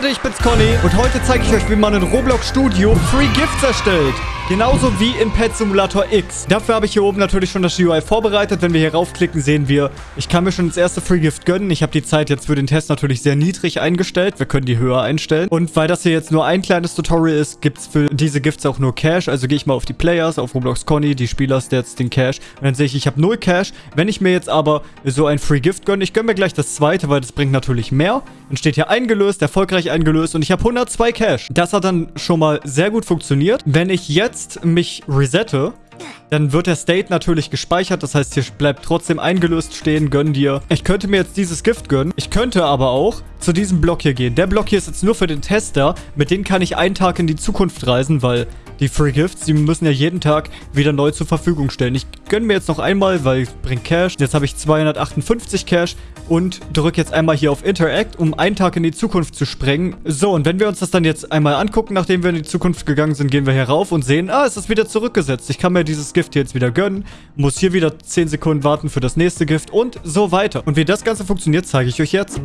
Leute, ich bin's Conny und heute zeige ich euch, wie man in Roblox Studio Free Gifts erstellt. Genauso wie in Pet Simulator X. Dafür habe ich hier oben natürlich schon das GUI vorbereitet. Wenn wir hier raufklicken, sehen wir, ich kann mir schon das erste Free Gift gönnen. Ich habe die Zeit jetzt für den Test natürlich sehr niedrig eingestellt. Wir können die höher einstellen. Und weil das hier jetzt nur ein kleines Tutorial ist, gibt es für diese Gifts auch nur Cash. Also gehe ich mal auf die Players, auf Roblox Conny, die Spielerstats, den Cash. Und dann sehe ich, ich habe null Cash. Wenn ich mir jetzt aber so ein Free Gift gönne, ich gönne mir gleich das zweite, weil das bringt natürlich mehr. Dann steht hier eingelöst, erfolgreich eingelöst und ich habe 102 Cash. Das hat dann schon mal sehr gut funktioniert. Wenn ich jetzt mich resette, dann wird der State natürlich gespeichert. Das heißt, hier bleibt trotzdem eingelöst stehen. Gönn dir. Ich könnte mir jetzt dieses Gift gönnen. Ich könnte aber auch zu diesem Block hier gehen. Der Block hier ist jetzt nur für den Tester. Mit dem kann ich einen Tag in die Zukunft reisen, weil die Free Gifts, die müssen ja jeden Tag wieder neu zur Verfügung stellen. Ich gönne mir jetzt noch einmal, weil ich bringe Cash. Jetzt habe ich 258 Cash und drücke jetzt einmal hier auf Interact, um einen Tag in die Zukunft zu sprengen. So, und wenn wir uns das dann jetzt einmal angucken, nachdem wir in die Zukunft gegangen sind, gehen wir hier rauf und sehen, ah, es ist wieder zurückgesetzt. Ich kann mir dieses Gift jetzt wieder gönnen, muss hier wieder 10 Sekunden warten für das nächste Gift und so weiter. Und wie das Ganze funktioniert, zeige ich euch jetzt.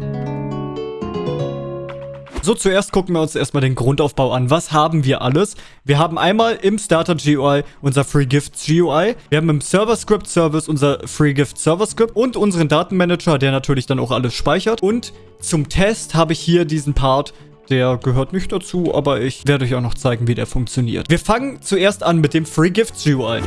So, zuerst gucken wir uns erstmal den Grundaufbau an. Was haben wir alles? Wir haben einmal im Starter GUI unser Free Gifts GUI. Wir haben im Server Script Service unser Free Gift Server Script und unseren Datenmanager, der natürlich dann auch alles speichert. Und zum Test habe ich hier diesen Part, der gehört nicht dazu, aber ich werde euch auch noch zeigen, wie der funktioniert. Wir fangen zuerst an mit dem Free Gifts GUI.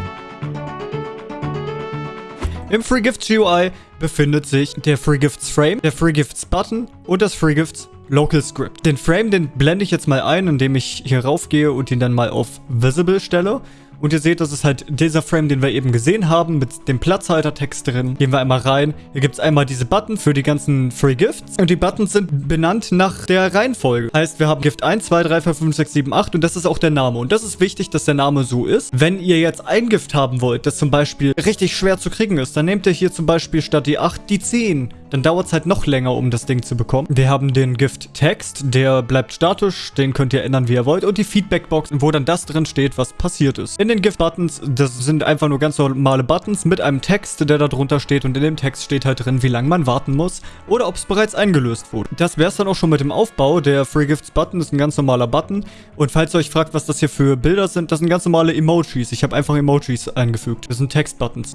Im Free Gifts GUI befindet sich der Free Gifts Frame, der Free Gifts Button und das Free Gifts Local Script. Den Frame, den blende ich jetzt mal ein, indem ich hier raufgehe und ihn dann mal auf Visible stelle. Und ihr seht, das ist halt dieser Frame, den wir eben gesehen haben, mit dem Platzhaltertext drin. Gehen wir einmal rein. Hier gibt es einmal diese Button für die ganzen Free Gifts. Und die Buttons sind benannt nach der Reihenfolge. Heißt, wir haben Gift 1, 2, 3, 4, 5, 6, 7, 8 und das ist auch der Name. Und das ist wichtig, dass der Name so ist. Wenn ihr jetzt ein Gift haben wollt, das zum Beispiel richtig schwer zu kriegen ist, dann nehmt ihr hier zum Beispiel statt die 8 die 10 dann dauert es halt noch länger, um das Ding zu bekommen. Wir haben den Gift-Text, der bleibt statisch, den könnt ihr ändern, wie ihr wollt. Und die Feedback-Box, wo dann das drin steht, was passiert ist. In den Gift-Buttons, das sind einfach nur ganz normale Buttons mit einem Text, der da drunter steht. Und in dem Text steht halt drin, wie lange man warten muss oder ob es bereits eingelöst wurde. Das wäre es dann auch schon mit dem Aufbau. Der Free Gifts-Button ist ein ganz normaler Button. Und falls ihr euch fragt, was das hier für Bilder sind, das sind ganz normale Emojis. Ich habe einfach Emojis eingefügt. Das sind Text-Buttons.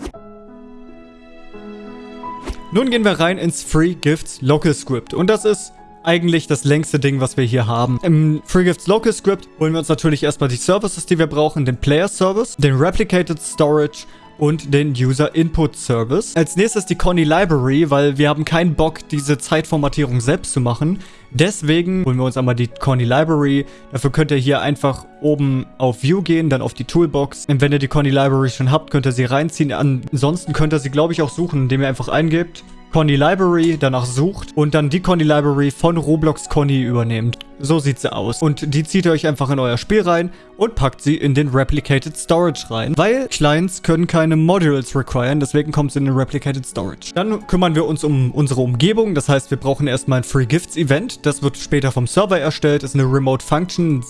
Nun gehen wir rein ins Free Gifts Local Script. Und das ist eigentlich das längste Ding, was wir hier haben. Im Free Gifts Local Script holen wir uns natürlich erstmal die Services, die wir brauchen. Den Player Service, den Replicated Storage und den User Input Service. Als nächstes die Conny Library, weil wir haben keinen Bock, diese Zeitformatierung selbst zu machen. Deswegen holen wir uns einmal die Conny Library. Dafür könnt ihr hier einfach oben auf View gehen, dann auf die Toolbox. Und wenn ihr die Conny Library schon habt, könnt ihr sie reinziehen. Ansonsten könnt ihr sie, glaube ich, auch suchen, indem ihr einfach eingebt Conny Library, danach sucht und dann die Conny Library von Roblox Conny übernehmt. So sieht sie aus. Und die zieht ihr euch einfach in euer Spiel rein und packt sie in den Replicated Storage rein. Weil Clients können keine Modules requiren, deswegen kommt sie in den Replicated Storage. Dann kümmern wir uns um unsere Umgebung. Das heißt, wir brauchen erstmal ein Free Gifts Event. Das wird später vom Server erstellt. Ist eine Remote Function.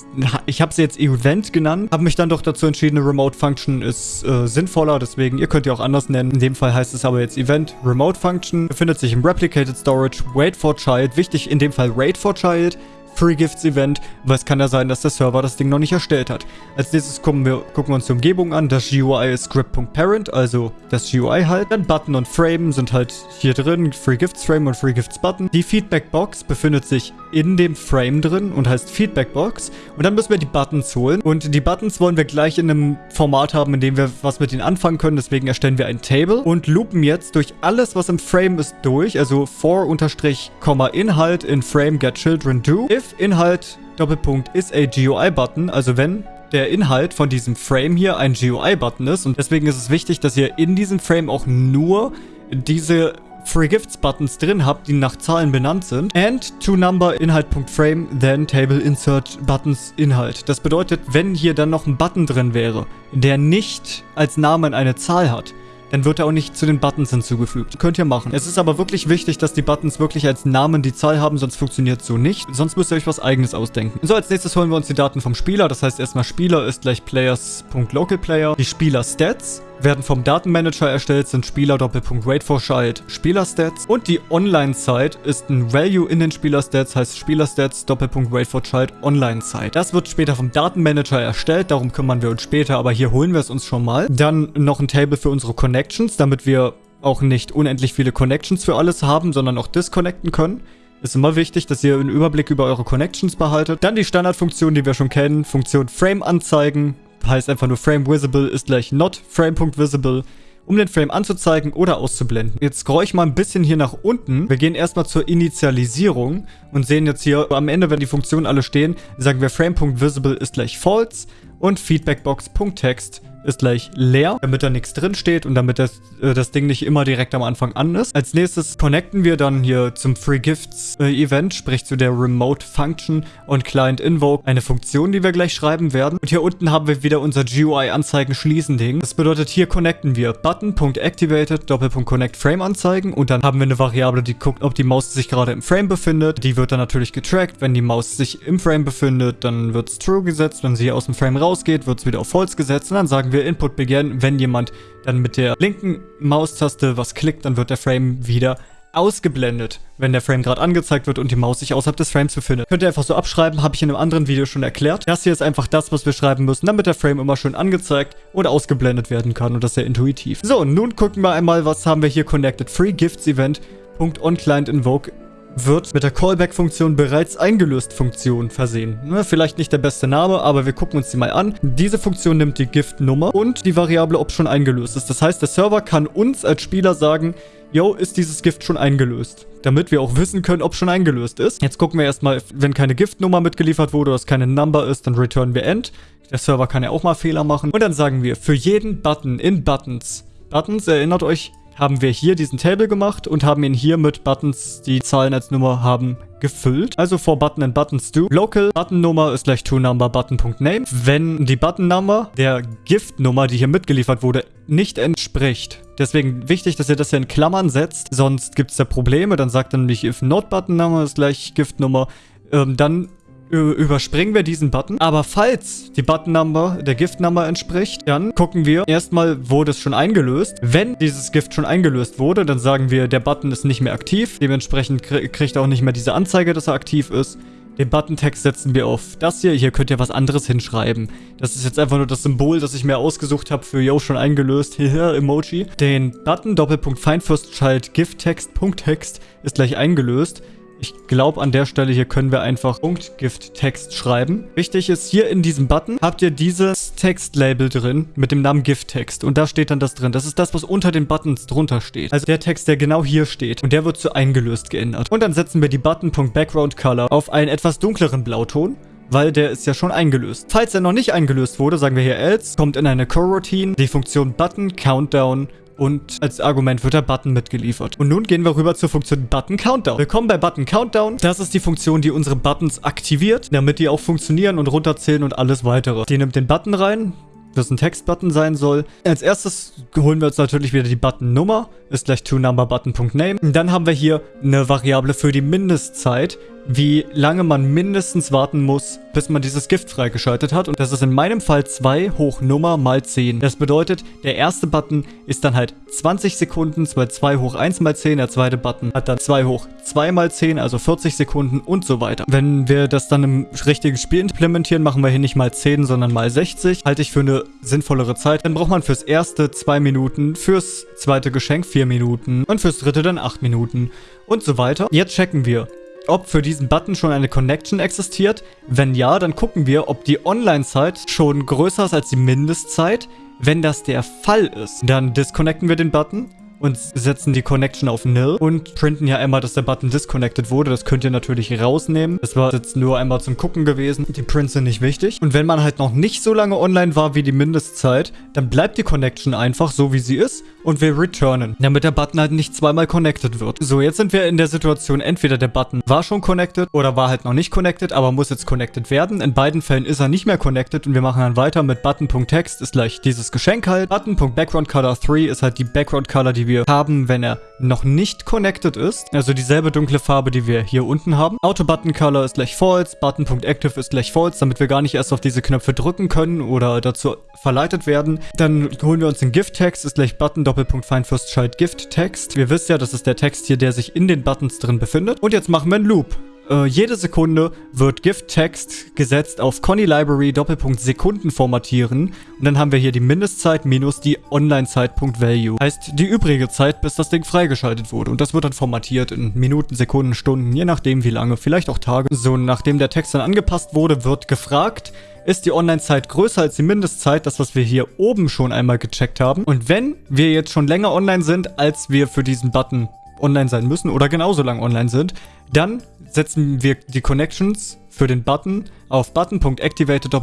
Ich habe sie jetzt Event genannt. Habe mich dann doch dazu entschieden, eine Remote Function ist äh, sinnvoller. Deswegen, ihr könnt ihr auch anders nennen. In dem Fall heißt es aber jetzt Event Remote Function. Befindet sich im Replicated Storage. Wait for Child. Wichtig in dem Fall Wait for Child. Free Gifts Event, weil es kann ja sein, dass der Server das Ding noch nicht erstellt hat. Als nächstes gucken wir, gucken wir uns die Umgebung an. Das GUI ist script.parent, also das GUI halt. Dann Button und Frame sind halt hier drin, Free Gifts Frame und Free Gifts Button. Die Feedback Box befindet sich in dem Frame drin und heißt Feedback Box. Und dann müssen wir die Buttons holen. Und die Buttons wollen wir gleich in einem Format haben, in dem wir was mit ihnen anfangen können. Deswegen erstellen wir ein Table und loopen jetzt durch alles, was im Frame ist, durch. Also for unterstrich, Inhalt in Frame get children do. If Inhalt Doppelpunkt ist a GUI-Button, also wenn der Inhalt von diesem Frame hier ein GUI-Button ist. Und deswegen ist es wichtig, dass ihr in diesem Frame auch nur diese Free Gifts Buttons drin habt, die nach Zahlen benannt sind. And to number Inhalt.frame, then table insert buttons Inhalt. Das bedeutet, wenn hier dann noch ein Button drin wäre, der nicht als Namen eine Zahl hat, dann wird er auch nicht zu den Buttons hinzugefügt. Könnt ihr machen. Es ist aber wirklich wichtig, dass die Buttons wirklich als Namen die Zahl haben, sonst funktioniert so nicht. Sonst müsst ihr euch was eigenes ausdenken. So, als nächstes holen wir uns die Daten vom Spieler. Das heißt erstmal Spieler ist gleich players.localplayer. Die Spieler-Stats werden vom Datenmanager erstellt, sind Spieler Doppelpunkt for Child Spielerstats und die Online-Zeit ist ein Value in den Spielerstats, heißt Spielerstats Doppelpunkt for Child Online-Zeit. Das wird später vom Datenmanager erstellt, darum kümmern wir uns später, aber hier holen wir es uns schon mal. Dann noch ein Table für unsere Connections, damit wir auch nicht unendlich viele Connections für alles haben, sondern auch disconnecten können. Ist immer wichtig, dass ihr einen Überblick über eure Connections behaltet. Dann die Standardfunktion, die wir schon kennen. Funktion Frame anzeigen. Heißt einfach nur Frame Visible ist gleich not Frame.visible um den Frame anzuzeigen oder auszublenden. Jetzt scroll ich mal ein bisschen hier nach unten. Wir gehen erstmal zur Initialisierung und sehen jetzt hier am Ende, wenn die Funktionen alle stehen, sagen wir Frame.visible ist gleich false und Feedbackbox.text ist gleich leer, damit da nichts drin steht und damit das, äh, das Ding nicht immer direkt am Anfang an ist. Als nächstes connecten wir dann hier zum Free Gifts äh, Event, sprich zu der Remote Function und Client Invoke, eine Funktion, die wir gleich schreiben werden. Und hier unten haben wir wieder unser GUI Anzeigen schließen Ding. Das bedeutet, hier connecten wir Button.activated, Doppelpunkt Connect Frame anzeigen und dann haben wir eine Variable, die guckt, ob die Maus sich gerade im Frame befindet. Die wird dann natürlich getrackt. Wenn die Maus sich im Frame befindet, dann wird es True gesetzt. Wenn sie aus dem Frame rausgeht, wird es wieder auf False gesetzt und dann sagen wir Input Begin. Wenn jemand dann mit der linken Maustaste was klickt, dann wird der Frame wieder ausgeblendet, wenn der Frame gerade angezeigt wird und die Maus sich außerhalb des Frames befindet. Könnt ihr einfach so abschreiben, habe ich in einem anderen Video schon erklärt. Das hier ist einfach das, was wir schreiben müssen, damit der Frame immer schön angezeigt oder ausgeblendet werden kann und das sehr intuitiv. So, nun gucken wir einmal, was haben wir hier connected. Free Gifts Event. .onClient invoke wird mit der Callback-Funktion bereits eingelöst Funktion versehen. Ne, vielleicht nicht der beste Name, aber wir gucken uns die mal an. Diese Funktion nimmt die Gift-Nummer und die Variable, ob schon eingelöst ist. Das heißt, der Server kann uns als Spieler sagen, yo, ist dieses Gift schon eingelöst? Damit wir auch wissen können, ob schon eingelöst ist. Jetzt gucken wir erstmal, wenn keine Gift-Nummer mitgeliefert wurde oder es keine Number ist, dann returnen wir End. Der Server kann ja auch mal Fehler machen. Und dann sagen wir, für jeden Button in Buttons, Buttons, erinnert euch, haben wir hier diesen Table gemacht und haben ihn hier mit Buttons, die Zahlen als Nummer haben, gefüllt. Also for Button and Buttons do. Local Button Nummer ist gleich toNumber Button.name. Wenn die Button Nummer der Gift Nummer, die hier mitgeliefert wurde, nicht entspricht. Deswegen wichtig, dass ihr das hier in Klammern setzt, sonst gibt es da Probleme. Dann sagt er nämlich if not Button Number ist gleich Gift Nummer. Ähm, dann überspringen wir diesen Button. Aber falls die Button-Number der Gift-Number entspricht, dann gucken wir erstmal, wurde es schon eingelöst. Wenn dieses Gift schon eingelöst wurde, dann sagen wir, der Button ist nicht mehr aktiv. Dementsprechend kriegt er auch nicht mehr diese Anzeige, dass er aktiv ist. Den Button-Text setzen wir auf das hier. Hier könnt ihr was anderes hinschreiben. Das ist jetzt einfach nur das Symbol, das ich mir ausgesucht habe für Yo schon eingelöst. Hier, Emoji. Den Button Doppelpunkt Child Gift Text Punkt Text ist gleich eingelöst. Ich glaube, an der Stelle hier können wir einfach Punkt-Gift-Text schreiben. Wichtig ist, hier in diesem Button habt ihr dieses Textlabel drin mit dem Namen Gift-Text. Und da steht dann das drin. Das ist das, was unter den Buttons drunter steht. Also der Text, der genau hier steht. Und der wird zu eingelöst geändert. Und dann setzen wir die Button.background-Color auf einen etwas dunkleren Blauton weil der ist ja schon eingelöst. Falls er noch nicht eingelöst wurde, sagen wir hier else, kommt in eine Coroutine die Funktion Button Countdown und als Argument wird der Button mitgeliefert. Und nun gehen wir rüber zur Funktion Button Countdown. Willkommen bei Button Countdown. Das ist die Funktion, die unsere Buttons aktiviert, damit die auch funktionieren und runterzählen und alles weitere. Die nimmt den Button rein, das ein Textbutton sein soll. Als erstes holen wir uns natürlich wieder die Button-Nummer, ist gleich toNumberButton.name. Dann haben wir hier eine Variable für die Mindestzeit, wie lange man mindestens warten muss, bis man dieses Gift freigeschaltet hat. Und das ist in meinem Fall 2 hoch Nummer mal 10. Das bedeutet, der erste Button ist dann halt 20 Sekunden, weil 2 hoch 1 mal 10. Der zweite Button hat dann 2 hoch 2 mal 10, also 40 Sekunden und so weiter. Wenn wir das dann im richtigen Spiel implementieren, machen wir hier nicht mal 10, sondern mal 60. Halte ich für eine sinnvollere Zeit. Dann braucht man fürs erste 2 Minuten, fürs zweite Geschenk 4 Minuten und fürs dritte dann 8 Minuten und so weiter. Jetzt checken wir, ob für diesen Button schon eine Connection existiert. Wenn ja, dann gucken wir, ob die Online-Zeit schon größer ist als die Mindestzeit. Wenn das der Fall ist, dann disconnecten wir den Button und setzen die Connection auf Nil und printen ja einmal, dass der Button disconnected wurde. Das könnt ihr natürlich rausnehmen. Das war jetzt nur einmal zum Gucken gewesen. Die Prints sind nicht wichtig. Und wenn man halt noch nicht so lange online war wie die Mindestzeit, dann bleibt die Connection einfach so, wie sie ist und wir returnen, damit der Button halt nicht zweimal connected wird. So, jetzt sind wir in der Situation, entweder der Button war schon connected oder war halt noch nicht connected, aber muss jetzt connected werden. In beiden Fällen ist er nicht mehr connected und wir machen dann weiter mit Button.text ist gleich dieses Geschenk halt. Button.backgroundcolor 3 ist halt die Background Color, die wir haben, wenn er noch nicht connected ist. Also dieselbe dunkle Farbe, die wir hier unten haben. Auto Button Color ist gleich false, Button.active ist gleich false, damit wir gar nicht erst auf diese Knöpfe drücken können oder dazu verleitet werden. Dann holen wir uns den Gift Text, ist gleich Button Doppelpunkt Find First Child Gift Text. Wir wissen ja, das ist der Text hier, der sich in den Buttons drin befindet. Und jetzt machen wir einen Loop. Äh, jede Sekunde wird Gift-Text gesetzt auf Conny Library Doppelpunkt Sekunden formatieren und dann haben wir hier die Mindestzeit minus die Online-Zeit.value. Heißt die übrige Zeit, bis das Ding freigeschaltet wurde und das wird dann formatiert in Minuten, Sekunden, Stunden, je nachdem wie lange, vielleicht auch Tage. So, nachdem der Text dann angepasst wurde, wird gefragt, ist die Online-Zeit größer als die Mindestzeit, das was wir hier oben schon einmal gecheckt haben. Und wenn wir jetzt schon länger online sind, als wir für diesen Button online sein müssen oder genauso lang online sind, dann setzen wir die Connections für den Button auf Button.activated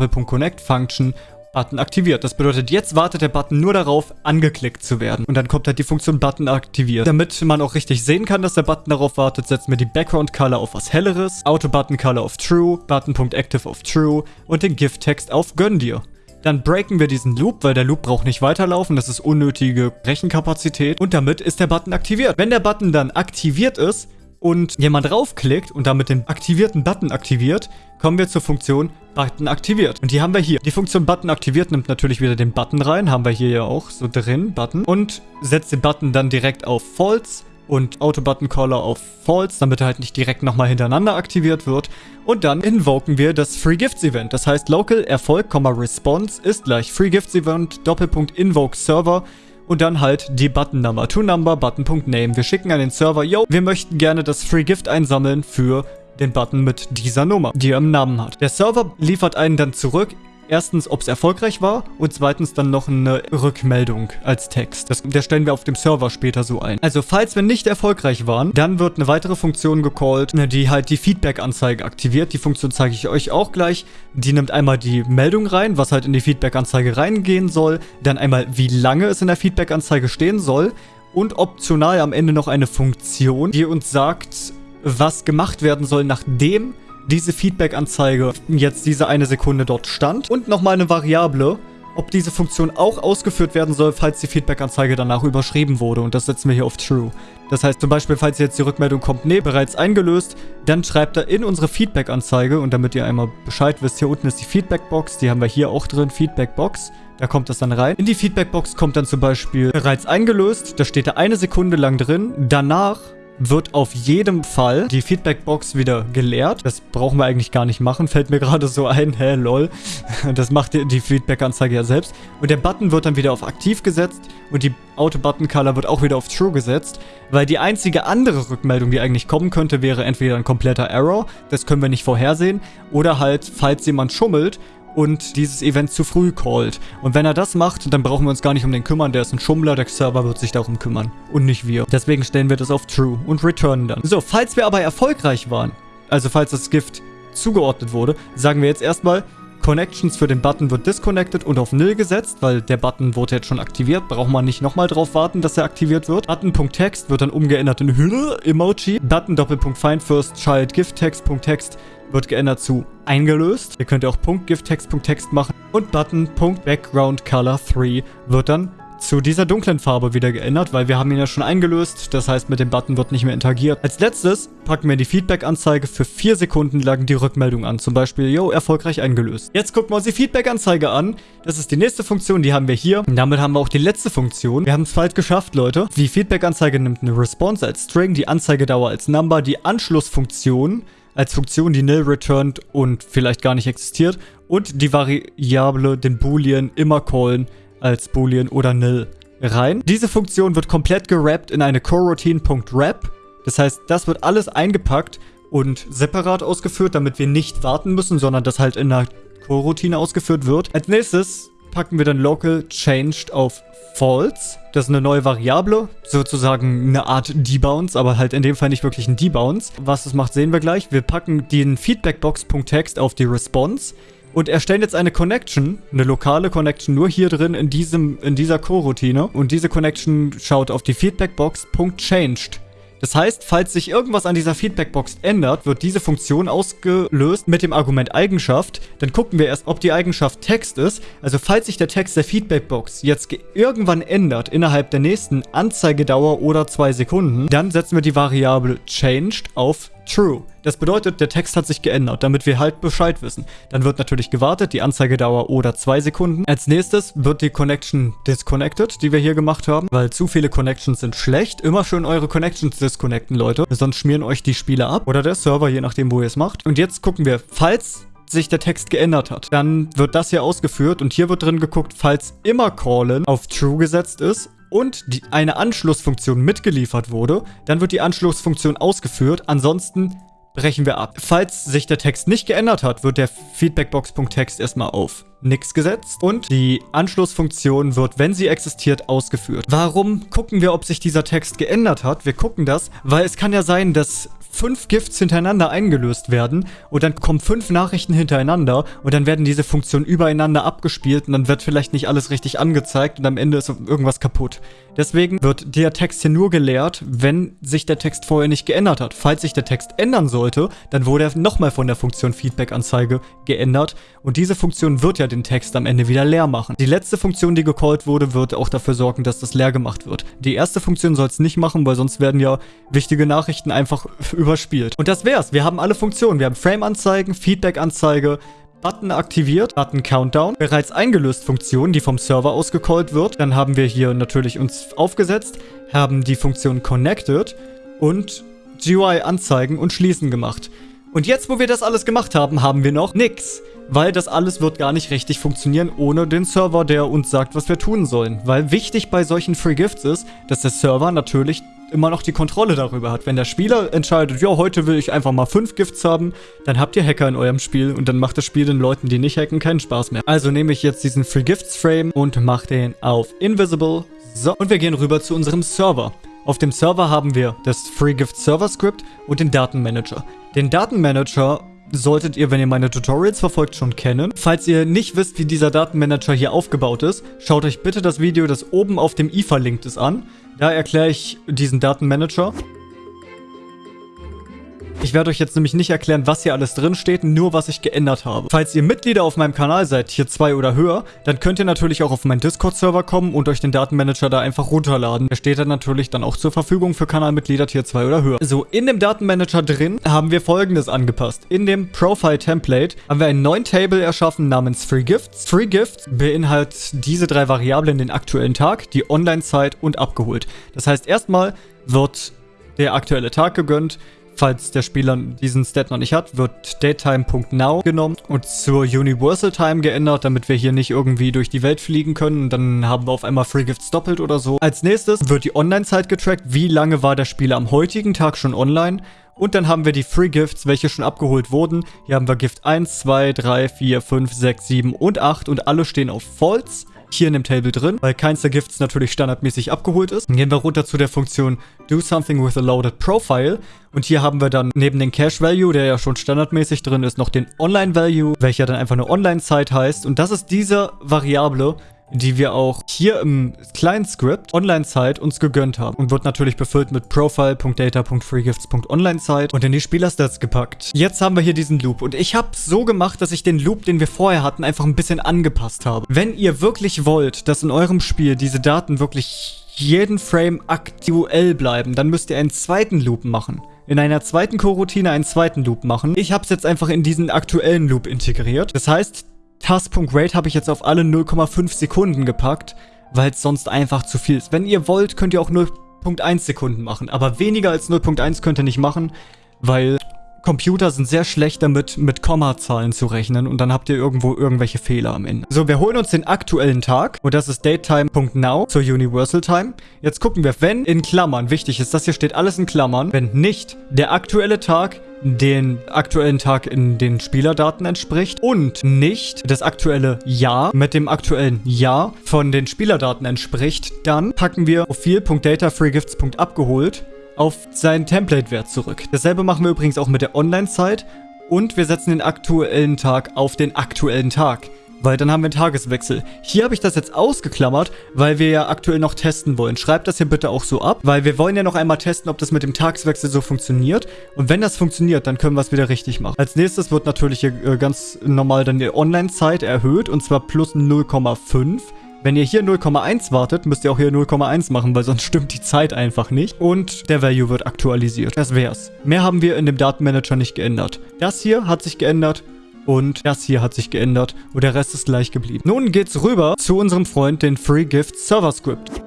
Function Button aktiviert. Das bedeutet, jetzt wartet der Button nur darauf, angeklickt zu werden. Und dann kommt halt die Funktion Button aktiviert. Damit man auch richtig sehen kann, dass der Button darauf wartet, setzen wir die Background Color auf was Helleres, Auto Button Color auf True, Button.active auf True und den GIF Text auf Gönn dir. Dann breaken wir diesen Loop, weil der Loop braucht nicht weiterlaufen. Das ist unnötige Rechenkapazität. Und damit ist der Button aktiviert. Wenn der Button dann aktiviert ist, und jemand draufklickt und damit den aktivierten Button aktiviert, kommen wir zur Funktion Button aktiviert. Und die haben wir hier. Die Funktion Button aktiviert nimmt natürlich wieder den Button rein, haben wir hier ja auch so drin, Button, und setzt den Button dann direkt auf False und Auto-Button-Caller auf False, damit er halt nicht direkt nochmal hintereinander aktiviert wird. Und dann invoken wir das Free Gifts Event. Das heißt, Local Erfolg, Response ist gleich Free Gifts Event, Doppelpunkt Invoke Server und dann halt die Button-Number. To-Number, Button.name. Wir schicken an den Server, yo, wir möchten gerne das Free Gift einsammeln für den Button mit dieser Nummer, die er im Namen hat. Der Server liefert einen dann zurück erstens, ob es erfolgreich war und zweitens dann noch eine Rückmeldung als Text. Das, der stellen wir auf dem Server später so ein. Also falls wir nicht erfolgreich waren, dann wird eine weitere Funktion gecallt, die halt die Feedback-Anzeige aktiviert. Die Funktion zeige ich euch auch gleich. Die nimmt einmal die Meldung rein, was halt in die Feedback-Anzeige reingehen soll, dann einmal wie lange es in der Feedback-Anzeige stehen soll und optional am Ende noch eine Funktion, die uns sagt, was gemacht werden soll, nachdem diese Feedback-Anzeige jetzt diese eine Sekunde dort stand. Und nochmal eine Variable, ob diese Funktion auch ausgeführt werden soll, falls die Feedback-Anzeige danach überschrieben wurde. Und das setzen wir hier auf True. Das heißt zum Beispiel, falls jetzt die Rückmeldung kommt, nee, bereits eingelöst, dann schreibt er in unsere Feedback-Anzeige, und damit ihr einmal Bescheid wisst, hier unten ist die Feedback-Box, die haben wir hier auch drin, Feedback-Box. Da kommt das dann rein. In die Feedback-Box kommt dann zum Beispiel bereits eingelöst, da steht da eine Sekunde lang drin. Danach wird auf jedem Fall die Feedbackbox wieder geleert. Das brauchen wir eigentlich gar nicht machen. Fällt mir gerade so ein. Hä, lol. Das macht die Feedback-Anzeige ja selbst. Und der Button wird dann wieder auf aktiv gesetzt und die Auto-Button-Color wird auch wieder auf True gesetzt, weil die einzige andere Rückmeldung, die eigentlich kommen könnte, wäre entweder ein kompletter Error, das können wir nicht vorhersehen, oder halt, falls jemand schummelt und dieses Event zu früh callt. Und wenn er das macht, dann brauchen wir uns gar nicht um den kümmern. Der ist ein Schummler, der Server wird sich darum kümmern. Und nicht wir. Deswegen stellen wir das auf True und returnen dann. So, falls wir aber erfolgreich waren, also falls das Gift zugeordnet wurde, sagen wir jetzt erstmal, Connections für den Button wird disconnected und auf Nil gesetzt, weil der Button wurde jetzt schon aktiviert. Braucht man nicht nochmal drauf warten, dass er aktiviert wird. Button.text wird dann umgeändert in Hülle Emoji. Button First Child Gift Text.text wird geändert zu eingelöst. Ihr könnt auch .gifttext.text machen. Und Button.backgroundcolor3 wird dann zu dieser dunklen Farbe wieder geändert, weil wir haben ihn ja schon eingelöst. Das heißt, mit dem Button wird nicht mehr interagiert. Als letztes packen wir die Feedback-Anzeige für 4 Sekunden lang die Rückmeldung an. Zum Beispiel, yo, erfolgreich eingelöst. Jetzt gucken wir uns die Feedback-Anzeige an. Das ist die nächste Funktion, die haben wir hier. Und damit haben wir auch die letzte Funktion. Wir haben es bald geschafft, Leute. Die Feedback-Anzeige nimmt eine Response als String, die Anzeigedauer als Number, die Anschlussfunktion als Funktion, die nil returnt und vielleicht gar nicht existiert. Und die Variable, den Boolean, immer callen als Boolean oder nil rein. Diese Funktion wird komplett gerappt in eine coroutine.wrap. Das heißt, das wird alles eingepackt und separat ausgeführt, damit wir nicht warten müssen, sondern das halt in einer Coroutine ausgeführt wird. Als nächstes packen wir dann local changed auf false. Das ist eine neue Variable, sozusagen eine Art Debounce, aber halt in dem Fall nicht wirklich ein Debounce. Was das macht, sehen wir gleich. Wir packen den Feedbackbox.text auf die Response und erstellen jetzt eine Connection, eine lokale Connection, nur hier drin in, diesem, in dieser Coroutine. Und diese Connection schaut auf die Feedbackbox.changed. Das heißt, falls sich irgendwas an dieser Feedbackbox ändert, wird diese Funktion ausgelöst mit dem Argument Eigenschaft. Dann gucken wir erst, ob die Eigenschaft Text ist. Also falls sich der Text der Feedbackbox jetzt irgendwann ändert innerhalb der nächsten Anzeigedauer oder zwei Sekunden, dann setzen wir die Variable changed auf true. Das bedeutet, der Text hat sich geändert, damit wir halt Bescheid wissen. Dann wird natürlich gewartet, die Anzeigedauer oder zwei Sekunden. Als nächstes wird die Connection disconnected, die wir hier gemacht haben, weil zu viele Connections sind schlecht. Immer schön eure Connections disconnecten, Leute. Sonst schmieren euch die Spiele ab oder der Server, je nachdem, wo ihr es macht. Und jetzt gucken wir, falls sich der Text geändert hat. Dann wird das hier ausgeführt und hier wird drin geguckt, falls immer Callen auf True gesetzt ist und die, eine Anschlussfunktion mitgeliefert wurde, dann wird die Anschlussfunktion ausgeführt. Ansonsten brechen wir ab. Falls sich der Text nicht geändert hat, wird der Feedbackbox.text erstmal auf nix gesetzt und die Anschlussfunktion wird, wenn sie existiert, ausgeführt. Warum gucken wir, ob sich dieser Text geändert hat? Wir gucken das, weil es kann ja sein, dass fünf Gifts hintereinander eingelöst werden und dann kommen fünf Nachrichten hintereinander und dann werden diese Funktionen übereinander abgespielt und dann wird vielleicht nicht alles richtig angezeigt und am Ende ist irgendwas kaputt. Deswegen wird der Text hier nur geleert, wenn sich der Text vorher nicht geändert hat. Falls sich der Text ändern sollte, dann wurde er nochmal von der Funktion Feedback-Anzeige geändert und diese Funktion wird ja den Text am Ende wieder leer machen. Die letzte Funktion, die gecallt wurde, wird auch dafür sorgen, dass das leer gemacht wird. Die erste Funktion soll es nicht machen, weil sonst werden ja wichtige Nachrichten einfach überspielt. Und das wär's. Wir haben alle Funktionen. Wir haben Frame-Anzeigen, Feedback-Anzeige, Button aktiviert, Button Countdown, bereits eingelöst Funktion, die vom Server ausgecallt wird. Dann haben wir hier natürlich uns aufgesetzt, haben die Funktion Connected und GUI anzeigen und schließen gemacht. Und jetzt, wo wir das alles gemacht haben, haben wir noch nix. Weil das alles wird gar nicht richtig funktionieren ohne den Server, der uns sagt, was wir tun sollen. Weil wichtig bei solchen Free Gifts ist, dass der Server natürlich immer noch die Kontrolle darüber hat. Wenn der Spieler entscheidet, ja, heute will ich einfach mal fünf Gifts haben, dann habt ihr Hacker in eurem Spiel und dann macht das Spiel den Leuten, die nicht hacken, keinen Spaß mehr. Also nehme ich jetzt diesen Free Gifts Frame und mache den auf Invisible. So, und wir gehen rüber zu unserem Server. Auf dem Server haben wir das Free Gift Server Script und den Datenmanager. Den Datenmanager solltet ihr, wenn ihr meine Tutorials verfolgt, schon kennen. Falls ihr nicht wisst, wie dieser Datenmanager hier aufgebaut ist, schaut euch bitte das Video, das oben auf dem i verlinkt ist, an. Da erkläre ich diesen Datenmanager. Ich werde euch jetzt nämlich nicht erklären, was hier alles drin steht, nur was ich geändert habe. Falls ihr Mitglieder auf meinem Kanal seid, hier zwei oder höher, dann könnt ihr natürlich auch auf meinen Discord-Server kommen und euch den Datenmanager da einfach runterladen. Der steht dann natürlich dann auch zur Verfügung für Kanalmitglieder Tier 2 oder höher. So, in dem Datenmanager drin haben wir folgendes angepasst. In dem Profile-Template haben wir einen neuen Table erschaffen namens Free Gifts. Free Gifts beinhaltet diese drei Variablen den aktuellen Tag, die Online-Zeit und abgeholt. Das heißt, erstmal wird der aktuelle Tag gegönnt, Falls der Spieler diesen Stat noch nicht hat, wird datetime.now genommen und zur Universal Time geändert, damit wir hier nicht irgendwie durch die Welt fliegen können. Dann haben wir auf einmal Free Gifts doppelt oder so. Als nächstes wird die Online-Zeit getrackt. Wie lange war der Spieler am heutigen Tag schon online? Und dann haben wir die Free Gifts, welche schon abgeholt wurden. Hier haben wir Gift 1, 2, 3, 4, 5, 6, 7 und 8 und alle stehen auf False hier in dem Table drin, weil keins der Gifts natürlich standardmäßig abgeholt ist. Dann gehen wir runter zu der Funktion Do Something with a Loaded Profile. Und hier haben wir dann neben den Cache Value, der ja schon standardmäßig drin ist, noch den Online Value, welcher dann einfach eine Online-Zeit heißt. Und das ist diese Variable, die wir auch hier im kleinen Script Online-Zeit uns gegönnt haben und wird natürlich befüllt mit Profile.data.freegifts.online-Zeit und in die Spielerstats gepackt. Jetzt haben wir hier diesen Loop und ich habe so gemacht, dass ich den Loop, den wir vorher hatten, einfach ein bisschen angepasst habe. Wenn ihr wirklich wollt, dass in eurem Spiel diese Daten wirklich jeden Frame aktuell bleiben, dann müsst ihr einen zweiten Loop machen in einer zweiten Coroutine einen zweiten Loop machen. Ich habe es jetzt einfach in diesen aktuellen Loop integriert. Das heißt, Task.rate habe ich jetzt auf alle 0,5 Sekunden gepackt, weil es sonst einfach zu viel ist. Wenn ihr wollt, könnt ihr auch 0,1 Sekunden machen, aber weniger als 0,1 könnt ihr nicht machen, weil Computer sind sehr schlecht damit, mit Kommazahlen zu rechnen und dann habt ihr irgendwo irgendwelche Fehler am Ende. So, wir holen uns den aktuellen Tag und das ist datetime.now zur Universal Time. Jetzt gucken wir, wenn in Klammern, wichtig ist, das hier steht alles in Klammern, wenn nicht der aktuelle Tag den aktuellen Tag in den Spielerdaten entspricht und nicht das aktuelle Jahr mit dem aktuellen Jahr von den Spielerdaten entspricht, dann packen wir Profil.datafreegifts.abgeholt auf seinen Template-Wert zurück. Dasselbe machen wir übrigens auch mit der Online-Zeit Und wir setzen den aktuellen Tag auf den aktuellen Tag. Weil dann haben wir einen Tageswechsel. Hier habe ich das jetzt ausgeklammert, weil wir ja aktuell noch testen wollen. Schreibt das hier bitte auch so ab, weil wir wollen ja noch einmal testen, ob das mit dem Tageswechsel so funktioniert. Und wenn das funktioniert, dann können wir es wieder richtig machen. Als nächstes wird natürlich hier äh, ganz normal dann die Online-Zeit erhöht und zwar plus 0,5. Wenn ihr hier 0,1 wartet, müsst ihr auch hier 0,1 machen, weil sonst stimmt die Zeit einfach nicht. Und der Value wird aktualisiert. Das wär's. Mehr haben wir in dem Datenmanager nicht geändert. Das hier hat sich geändert und das hier hat sich geändert und der Rest ist gleich geblieben. Nun geht's rüber zu unserem Freund, den FreeGift Server Script.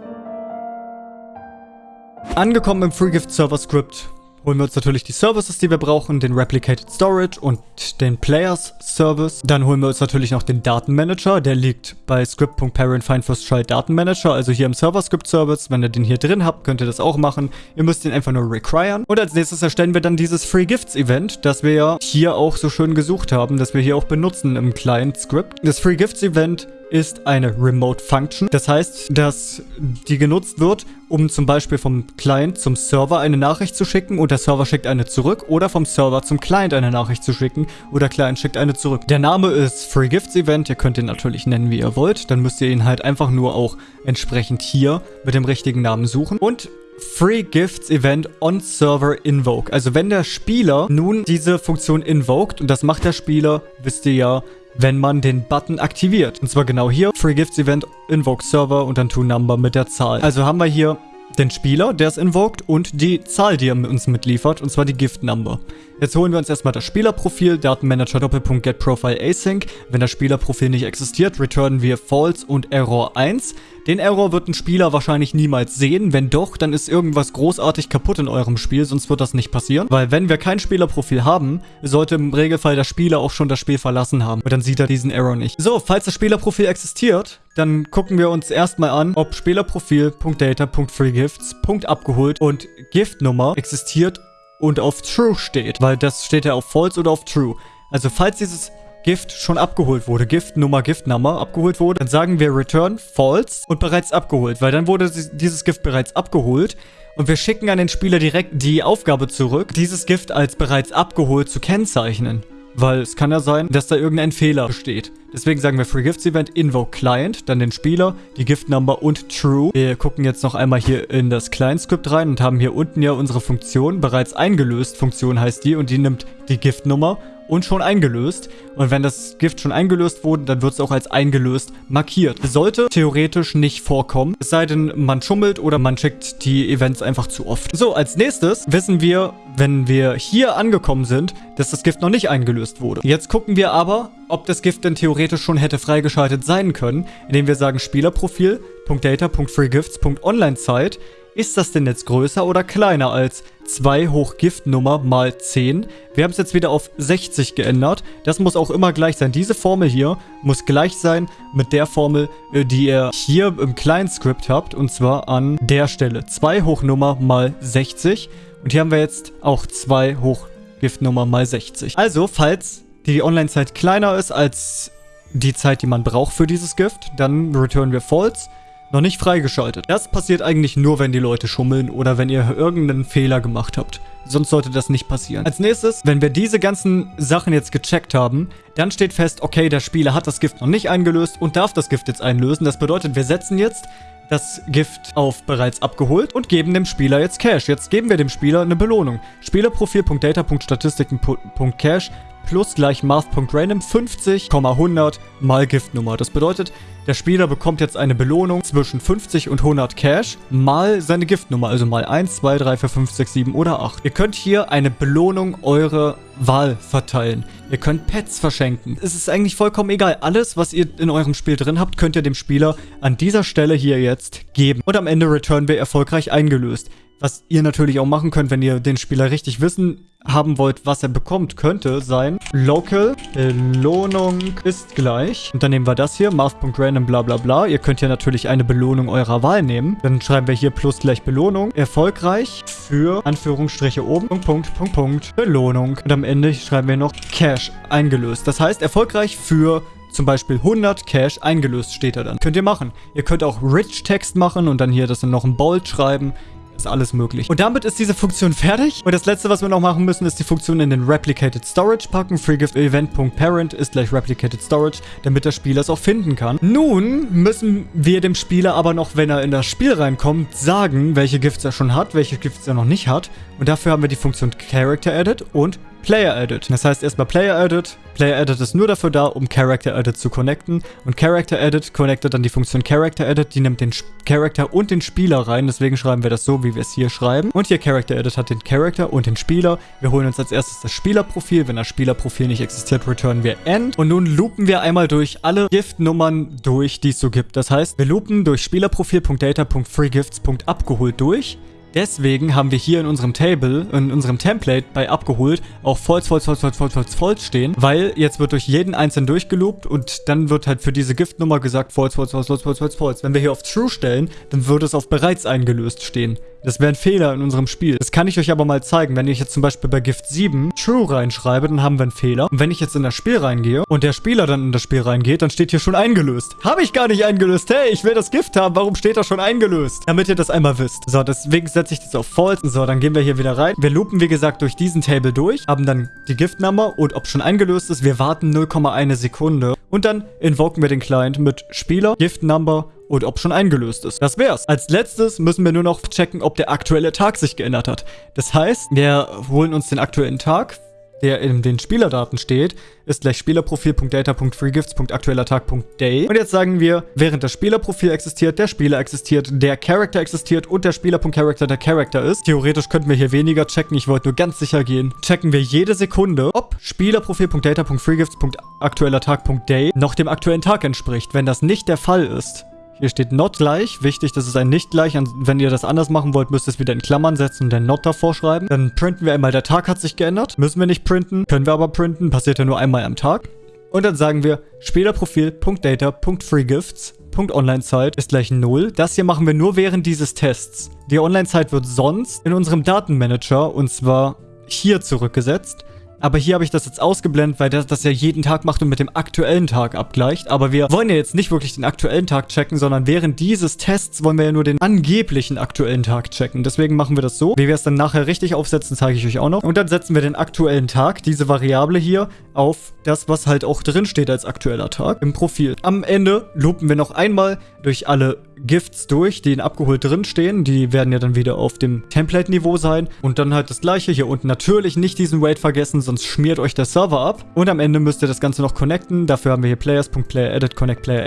Angekommen im FreeGift Server Script holen wir uns natürlich die Services, die wir brauchen, den Replicated Storage und den Players Service. Dann holen wir uns natürlich noch den Datenmanager, der liegt bei script.parent find first child Datenmanager, also hier im Server Script Service. Wenn ihr den hier drin habt, könnt ihr das auch machen. Ihr müsst ihn einfach nur requiren. Und als nächstes erstellen wir dann dieses Free Gifts Event, das wir ja hier auch so schön gesucht haben, das wir hier auch benutzen im Client Script. Das Free Gifts Event ist eine Remote Function. Das heißt, dass die genutzt wird, um zum Beispiel vom Client zum Server eine Nachricht zu schicken und der Server schickt eine zurück oder vom Server zum Client eine Nachricht zu schicken oder Client schickt eine zurück. Der Name ist Free Gifts Event. Ihr könnt ihn natürlich nennen, wie ihr wollt. Dann müsst ihr ihn halt einfach nur auch entsprechend hier mit dem richtigen Namen suchen. Und Free Gifts Event on Server Invoke. Also wenn der Spieler nun diese Funktion invoked, und das macht der Spieler, wisst ihr ja, wenn man den Button aktiviert. Und zwar genau hier, Free Gifts Event, Invoke Server und dann To-Number mit der Zahl. Also haben wir hier den Spieler, der es invoked und die Zahl, die er uns mitliefert, und zwar die Gift Number. Jetzt holen wir uns erstmal das Spielerprofil, Datenmanager Doppelpunkt Get Profile Async. Wenn das Spielerprofil nicht existiert, returnen wir False und Error 1. Den Error wird ein Spieler wahrscheinlich niemals sehen. Wenn doch, dann ist irgendwas großartig kaputt in eurem Spiel, sonst wird das nicht passieren. Weil wenn wir kein Spielerprofil haben, sollte im Regelfall der Spieler auch schon das Spiel verlassen haben. Und dann sieht er diesen Error nicht. So, falls das Spielerprofil existiert, dann gucken wir uns erstmal an, ob Spielerprofil.data.freegifts.abgeholt und Giftnummer existiert und auf True steht. Weil das steht ja auf False oder auf True. Also falls dieses Gift schon abgeholt wurde, Giftnummer, Giftnummer abgeholt wurde, dann sagen wir Return False und bereits abgeholt, weil dann wurde dieses Gift bereits abgeholt und wir schicken an den Spieler direkt die Aufgabe zurück, dieses Gift als bereits abgeholt zu kennzeichnen. Weil es kann ja sein, dass da irgendein Fehler besteht. Deswegen sagen wir Free Gifts Event Invoke Client, dann den Spieler, die Gift Number und True. Wir gucken jetzt noch einmal hier in das Client Script rein und haben hier unten ja unsere Funktion bereits eingelöst. Funktion heißt die und die nimmt die Gift Nummer und schon eingelöst. Und wenn das Gift schon eingelöst wurde, dann wird es auch als eingelöst markiert. Sollte theoretisch nicht vorkommen, es sei denn, man schummelt oder man checkt die Events einfach zu oft. So, als nächstes wissen wir, wenn wir hier angekommen sind, dass das Gift noch nicht eingelöst wurde. Jetzt gucken wir aber, ob das Gift denn theoretisch schon hätte freigeschaltet sein können, indem wir sagen Spielerprofil.data.freegifts.onlinezeit ist das denn jetzt größer oder kleiner als 2 hoch Giftnummer mal 10? Wir haben es jetzt wieder auf 60 geändert. Das muss auch immer gleich sein. Diese Formel hier muss gleich sein mit der Formel, äh, die ihr hier im kleinen Skript habt. Und zwar an der Stelle. 2 hoch Nummer mal 60. Und hier haben wir jetzt auch 2 hoch Giftnummer mal 60. Also, falls die Online-Zeit kleiner ist als die Zeit, die man braucht für dieses Gift, dann returnen wir False. Noch nicht freigeschaltet. Das passiert eigentlich nur, wenn die Leute schummeln oder wenn ihr irgendeinen Fehler gemacht habt. Sonst sollte das nicht passieren. Als nächstes, wenn wir diese ganzen Sachen jetzt gecheckt haben, dann steht fest, okay, der Spieler hat das Gift noch nicht eingelöst und darf das Gift jetzt einlösen. Das bedeutet, wir setzen jetzt das Gift auf bereits abgeholt und geben dem Spieler jetzt Cash. Jetzt geben wir dem Spieler eine Belohnung. Spielerprofil.data.statistiken.cash plus gleich math.random 50,100 mal Giftnummer. Das bedeutet, der Spieler bekommt jetzt eine Belohnung zwischen 50 und 100 Cash mal seine Giftnummer, also mal 1, 2, 3, 4, 5, 6, 7 oder 8. Ihr könnt hier eine Belohnung eurer Wahl verteilen. Ihr könnt Pets verschenken. Es ist eigentlich vollkommen egal. Alles, was ihr in eurem Spiel drin habt, könnt ihr dem Spieler an dieser Stelle hier jetzt geben. Und am Ende Return wir erfolgreich eingelöst. Was ihr natürlich auch machen könnt, wenn ihr den Spieler richtig wissen haben wollt, was er bekommt, könnte sein Local Belohnung ist gleich. Und dann nehmen wir das hier, Math.random bla bla bla. Ihr könnt ja natürlich eine Belohnung eurer Wahl nehmen. Dann schreiben wir hier plus gleich Belohnung. Erfolgreich für Anführungsstriche oben. Punkt, Punkt, Punkt, Punkt. Belohnung. Und am Ende schreiben wir noch Cash eingelöst. Das heißt, erfolgreich für zum Beispiel 100 Cash eingelöst steht da dann. Könnt ihr machen. Ihr könnt auch Rich Text machen und dann hier das dann noch ein Bold schreiben. Ist alles möglich. Und damit ist diese Funktion fertig. Und das letzte, was wir noch machen müssen, ist die Funktion in den Replicated Storage packen. FreeGiftEvent.parent ist gleich Replicated Storage, damit der Spieler es auch finden kann. Nun müssen wir dem Spieler aber noch, wenn er in das Spiel reinkommt, sagen, welche Gifts er schon hat, welche Gifts er noch nicht hat. Und dafür haben wir die Funktion Character Edit und Player Edit. Das heißt erstmal Player Edit. Player Edit ist nur dafür da, um Character Edit zu connecten. Und Character Edit connectet dann die Funktion Character Edit. Die nimmt den Character und den Spieler rein. Deswegen schreiben wir das so, wie wir es hier schreiben. Und hier Character Edit hat den Character und den Spieler. Wir holen uns als erstes das Spielerprofil. Wenn das Spielerprofil nicht existiert, returnen wir End. Und nun loopen wir einmal durch alle Giftnummern durch, die es so gibt. Das heißt, wir loopen durch Spielerprofil.data.freegifts.abgeholt durch. Deswegen haben wir hier in unserem Table, in unserem Template bei abgeholt, auch false, false, false, false, false, false, false stehen, weil jetzt wird durch jeden einzelnen durchgeloopt und dann wird halt für diese Giftnummer gesagt false, false, false, false, false, false, false. Wenn wir hier auf true stellen, dann würde es auf bereits eingelöst stehen. Das wäre ein Fehler in unserem Spiel. Das kann ich euch aber mal zeigen. Wenn ich jetzt zum Beispiel bei Gift 7 True reinschreibe, dann haben wir einen Fehler. Und wenn ich jetzt in das Spiel reingehe und der Spieler dann in das Spiel reingeht, dann steht hier schon eingelöst. Habe ich gar nicht eingelöst. Hey, ich will das Gift haben. Warum steht da schon eingelöst? Damit ihr das einmal wisst. So, deswegen setze ich das auf False. So, dann gehen wir hier wieder rein. Wir loopen, wie gesagt, durch diesen Table durch, haben dann die Gift-Nummer und ob schon eingelöst ist. Wir warten 0,1 Sekunde. Und dann invoken wir den Client mit Spieler, Gift-Number und ob schon eingelöst ist. Das wär's. Als letztes müssen wir nur noch checken, ob der aktuelle Tag sich geändert hat. Das heißt, wir holen uns den aktuellen Tag, der in den Spielerdaten steht, ist gleich Spielerprofil.data.freegifts.aktueller Tag.day. Und jetzt sagen wir, während das Spielerprofil existiert, der Spieler existiert, der Character existiert und der Spieler.character der Character ist. Theoretisch könnten wir hier weniger checken, ich wollte nur ganz sicher gehen. Checken wir jede Sekunde, ob Spielerprofil.data.freegifts.aktueller Tag.day noch dem aktuellen Tag entspricht. Wenn das nicht der Fall ist, hier steht not gleich. Wichtig, das ist ein nicht gleich. Wenn ihr das anders machen wollt, müsst ihr es wieder in Klammern setzen und dann not davor schreiben. Dann printen wir einmal, der Tag hat sich geändert. Müssen wir nicht printen, können wir aber printen. Passiert ja nur einmal am Tag. Und dann sagen wir Spielerprofil.data.freegifts.onlinezeit ist gleich 0. Das hier machen wir nur während dieses Tests. Die Online-Zeit wird sonst in unserem Datenmanager und zwar hier zurückgesetzt. Aber hier habe ich das jetzt ausgeblendet, weil das das ja jeden Tag macht und mit dem aktuellen Tag abgleicht. Aber wir wollen ja jetzt nicht wirklich den aktuellen Tag checken, sondern während dieses Tests wollen wir ja nur den angeblichen aktuellen Tag checken. Deswegen machen wir das so. Wie wir es dann nachher richtig aufsetzen, zeige ich euch auch noch. Und dann setzen wir den aktuellen Tag, diese Variable hier, auf das, was halt auch drin steht als aktueller Tag im Profil. Am Ende loopen wir noch einmal durch alle Gifts durch, die in abgeholt drinstehen. Die werden ja dann wieder auf dem Template-Niveau sein. Und dann halt das gleiche hier unten. Natürlich nicht diesen Wait vergessen, sonst schmiert euch der Server ab. Und am Ende müsst ihr das Ganze noch connecten. Dafür haben wir hier players.playeredit, connect player.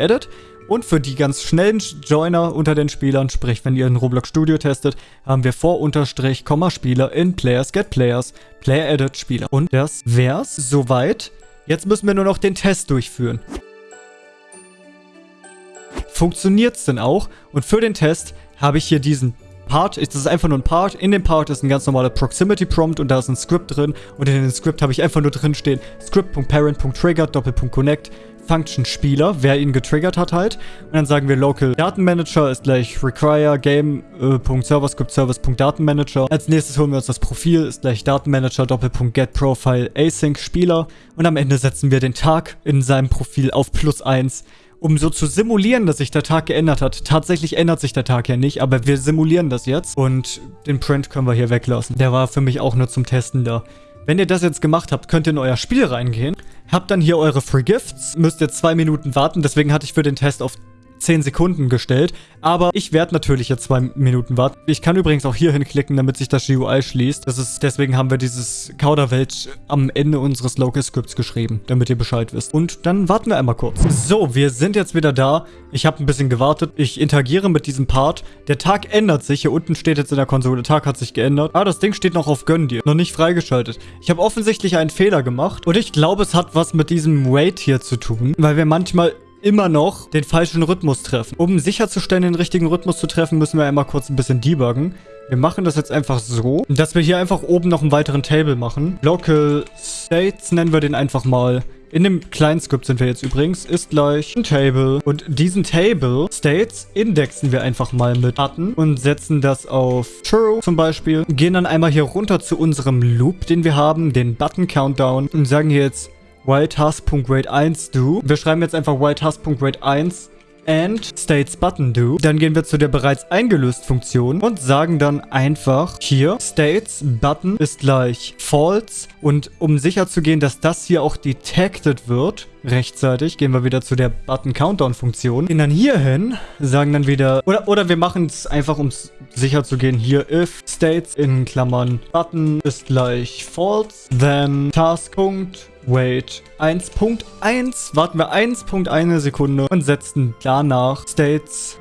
Und für die ganz schnellen Joiner unter den Spielern, sprich wenn ihr in Roblox Studio testet, haben wir vor Unterstrich, Komma Spieler in Players Get Players, Player Edit Spieler. Und das wär's soweit. Jetzt müssen wir nur noch den Test durchführen funktioniert es denn auch? Und für den Test habe ich hier diesen Part, das ist einfach nur ein Part. In dem Part ist ein ganz normaler Proximity Prompt und da ist ein Script drin. Und in dem Script habe ich einfach nur drin stehen Script.parent.trigger Doppelpunkt Connect Function Spieler, wer ihn getriggert hat halt. Und dann sagen wir Local Datenmanager ist gleich require game.serverscriptservice.datenmanager. Als nächstes holen wir uns das Profil, ist gleich Datenmanager Doppelpunkt get profile async Spieler. Und am Ende setzen wir den Tag in seinem Profil auf plus 1 um so zu simulieren, dass sich der Tag geändert hat. Tatsächlich ändert sich der Tag ja nicht, aber wir simulieren das jetzt. Und den Print können wir hier weglassen. Der war für mich auch nur zum Testen da. Wenn ihr das jetzt gemacht habt, könnt ihr in euer Spiel reingehen. Habt dann hier eure Free Gifts. Müsst ihr zwei Minuten warten. Deswegen hatte ich für den Test auf 10 Sekunden gestellt. Aber ich werde natürlich jetzt zwei Minuten warten. Ich kann übrigens auch hier hinklicken, damit sich das GUI schließt. Das ist, deswegen haben wir dieses Kauderwelsch am Ende unseres Local Scripts geschrieben, damit ihr Bescheid wisst. Und dann warten wir einmal kurz. So, wir sind jetzt wieder da. Ich habe ein bisschen gewartet. Ich interagiere mit diesem Part. Der Tag ändert sich. Hier unten steht jetzt in der Konsole, Tag hat sich geändert. Ah, das Ding steht noch auf Gönn dir. Noch nicht freigeschaltet. Ich habe offensichtlich einen Fehler gemacht. Und ich glaube, es hat was mit diesem Wait hier zu tun. Weil wir manchmal immer noch den falschen Rhythmus treffen. Um sicherzustellen, den richtigen Rhythmus zu treffen, müssen wir einmal kurz ein bisschen debuggen. Wir machen das jetzt einfach so, dass wir hier einfach oben noch einen weiteren Table machen. Local States nennen wir den einfach mal. In dem kleinen Script sind wir jetzt übrigens, ist gleich ein Table. Und diesen Table States indexen wir einfach mal mit Daten und setzen das auf True zum Beispiel. Gehen dann einmal hier runter zu unserem Loop, den wir haben, den Button Countdown und sagen hier jetzt whiletask.rate1 do. Wir schreiben jetzt einfach whiletask.rate1 and states button do. Dann gehen wir zu der bereits eingelöst Funktion und sagen dann einfach hier states button ist gleich false und um sicher zu gehen, dass das hier auch detected wird, rechtzeitig, gehen wir wieder zu der Button Countdown Funktion. Gehen dann hier hin, sagen dann wieder, oder, oder wir machen es einfach, um sicher zu gehen, hier if states in Klammern Button ist gleich false, then task. Wait 1.1, warten wir 1.1 Sekunde und setzen danach States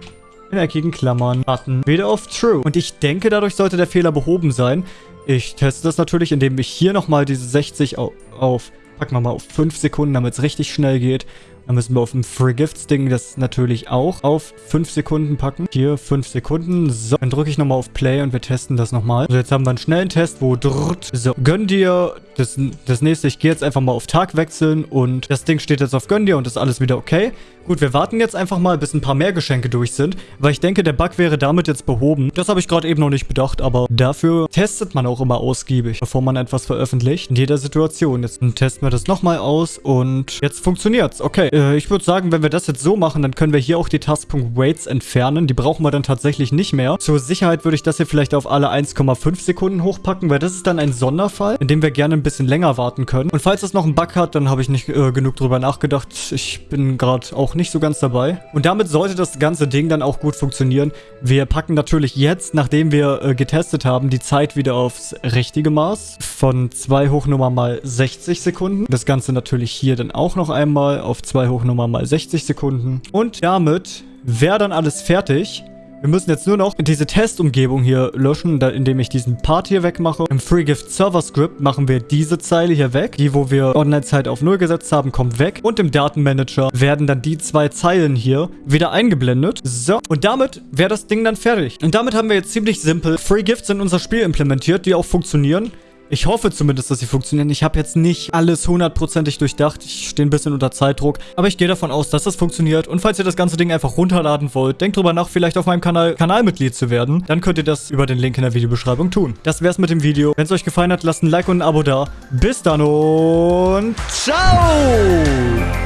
in eckigen Klammern Button wieder auf True. Und ich denke, dadurch sollte der Fehler behoben sein. Ich teste das natürlich, indem ich hier nochmal diese 60 auf, auf packen wir mal auf 5 Sekunden, damit es richtig schnell geht. Dann müssen wir auf dem Free Gifts Ding das natürlich auch auf 5 Sekunden packen. Hier 5 Sekunden. So, dann drücke ich nochmal auf Play und wir testen das nochmal. Also jetzt haben wir einen schnellen Test, wo drrrt. So, gönn dir das, das nächste. Ich gehe jetzt einfach mal auf Tag wechseln und das Ding steht jetzt auf gönn dir und ist alles wieder okay. Gut, wir warten jetzt einfach mal, bis ein paar mehr Geschenke durch sind, weil ich denke, der Bug wäre damit jetzt behoben. Das habe ich gerade eben noch nicht bedacht, aber dafür testet man auch immer ausgiebig, bevor man etwas veröffentlicht. In jeder Situation. Jetzt testen wir das nochmal aus und jetzt funktioniert's. Okay, äh, ich würde sagen, wenn wir das jetzt so machen, dann können wir hier auch die Task.Waits entfernen. Die brauchen wir dann tatsächlich nicht mehr. Zur Sicherheit würde ich das hier vielleicht auf alle 1,5 Sekunden hochpacken, weil das ist dann ein Sonderfall, in dem wir gerne ein bisschen länger warten können. Und falls das noch einen Bug hat, dann habe ich nicht äh, genug drüber nachgedacht. Ich bin gerade auch nicht so ganz dabei. Und damit sollte das ganze Ding dann auch gut funktionieren. Wir packen natürlich jetzt, nachdem wir äh, getestet haben, die Zeit wieder aufs richtige Maß. Von 2 Hochnummer mal 60 Sekunden. Das Ganze natürlich hier dann auch noch einmal auf 2 Hochnummer mal 60 Sekunden. Und damit wäre dann alles fertig. Wir müssen jetzt nur noch diese Testumgebung hier löschen, indem ich diesen Part hier wegmache. Im FreeGift Server Script machen wir diese Zeile hier weg. Die, wo wir Online-Zeit auf 0 gesetzt haben, kommt weg. Und im Datenmanager werden dann die zwei Zeilen hier wieder eingeblendet. So, und damit wäre das Ding dann fertig. Und damit haben wir jetzt ziemlich simpel FreeGifts in unser Spiel implementiert, die auch funktionieren. Ich hoffe zumindest, dass sie funktionieren. Ich habe jetzt nicht alles hundertprozentig durchdacht. Ich stehe ein bisschen unter Zeitdruck. Aber ich gehe davon aus, dass das funktioniert. Und falls ihr das ganze Ding einfach runterladen wollt, denkt drüber nach, vielleicht auf meinem Kanal Kanalmitglied zu werden. Dann könnt ihr das über den Link in der Videobeschreibung tun. Das wär's mit dem Video. Wenn es euch gefallen hat, lasst ein Like und ein Abo da. Bis dann und ciao!